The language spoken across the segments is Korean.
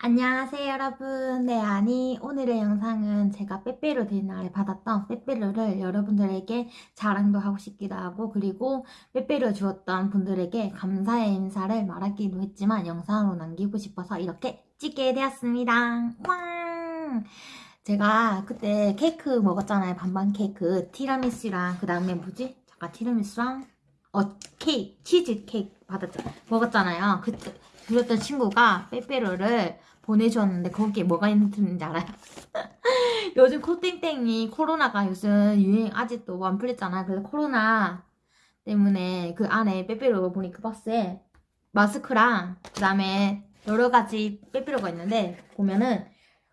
안녕하세요 여러분. 네 아니 오늘의 영상은 제가 빼빼로 된 날에 받았던 빼빼로를 여러분들에게 자랑도 하고 싶기도 하고 그리고 빼빼로 주었던 분들에게 감사의 인사를 말하기도 했지만 영상으로 남기고 싶어서 이렇게 찍게 되었습니다. 왕 제가 그때 케이크 먹었잖아요 반반 케이크. 티라미수랑 그 다음에 뭐지? 잠깐 티라미수랑 어 케이크 치즈 케이크 받았죠. 먹었잖아요. 그때 그랬던 친구가 빼빼로를 보내주었는데 거기에 뭐가 있는지 알아요? 요즘 코땡땡이 코로나가 요즘 유행 아직도 안 풀렸잖아요. 그래서 코로나 때문에 그 안에 빼빼로 보니까 박스에 마스크랑 그 다음에 여러 가지 빼빼로가 있는데 보면은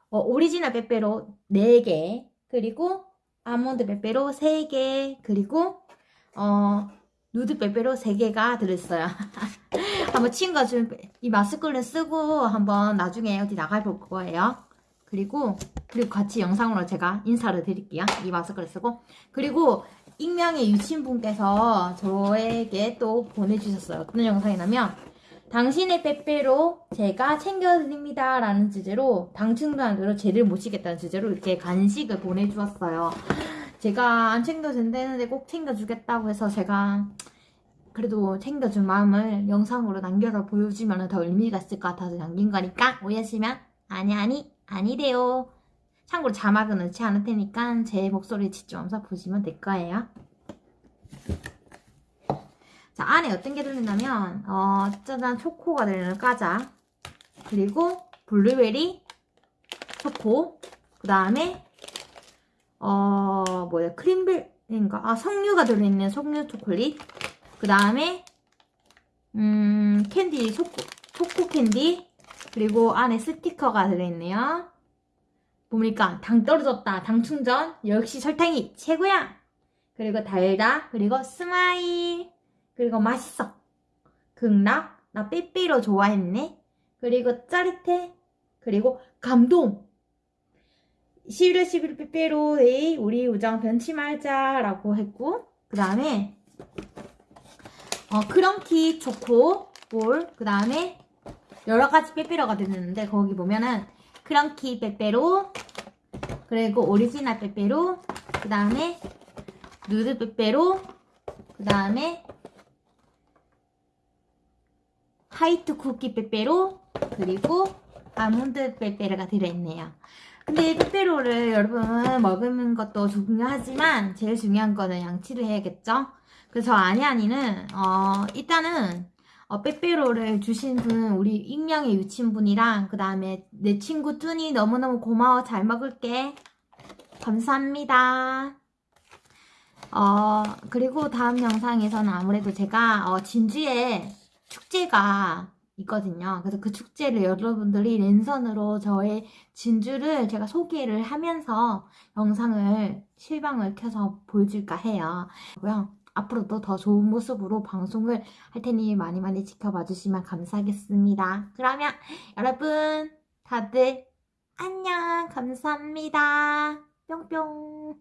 어, 오리지널 빼빼로 4개 그리고 아몬드 빼빼로 3개 그리고 어 누드 빼빼로 3개가 들어있어요. 한번 친구가 좀이 마스크를 쓰고 한번 나중에 어디 나가 볼 거예요. 그리고 그리고 같이 영상으로 제가 인사를 드릴게요. 이 마스크를 쓰고 그리고 익명의 유친분께서 저에게 또 보내주셨어요. 어떤 영상이냐면 당신의 빼빼로 제가 챙겨드립니다 라는 주제로 당충단으로 죄를 모시겠다는 주제로 이렇게 간식을 보내주었어요. 제가 안 챙겨준다는데 꼭 챙겨주겠다고 해서 제가 그래도 챙겨준 마음을 영상으로 남겨서 보여주면 더 의미가 있을 것 같아서 남긴 거니까 오해하시면 아니 아니 아니래요. 참고로 자막은 넣지 않을 테니까 제 목소리 집중하면서 보시면 될 거예요. 자 안에 어떤 게 들어있냐면 어 짜잔 초코가 들어있는 과자. 그리고 블루베리 초코. 그 다음에 어 뭐야 크림벨인가? 아 석류가 들어있는 석류 초콜릿 그 다음에 음 캔디 초코, 초코 캔디. 그리고 안에 스티커가 들어있네요. 보니까 당 떨어졌다. 당 충전. 역시 설탕이 최고야. 그리고 달다. 그리고 smile 그리고 맛있어. 극락. 나 빼빼로 좋아했네. 그리고 짜릿해. 그리고 감동. 11월 11일 빼빼로의 우리 우정 변치 말자 라고 했고 그 다음에 어, 크런키 초코 볼, 그 다음에 여러 가지 빼빼로가 들었는데 거기 보면은 크런키 빼빼로, 그리고 오리지널 빼빼로, 그 다음에 누드 빼빼로, 그 다음에 화이트 쿠키 빼빼로, 그리고 아몬드 빼빼로가 들어있네요. 근데 빼빼로를 여러분 먹는 것도 중요하지만 제일 중요한 거는 양치를 해야겠죠? 그래서 아니아니는 어 일단은 어, 빼빼로를 주신 분 우리 익명의 유친분이랑 그 다음에 내 친구 뚜니 너무너무 고마워. 잘 먹을게. 감사합니다. 어 그리고 다음 영상에서는 아무래도 제가 어, 진주에 축제가 있거든요. 그래서 그 축제를 여러분들이 랜선으로 저의 진주를 제가 소개를 하면서 영상을 실방을 켜서 보여줄까 해요 앞으로도 더 좋은 모습으로 방송을 할 테니 많이 많이 지켜봐 주시면 감사하겠습니다. 그러면 여러분 다들 안녕 감사합니다. 뿅뿅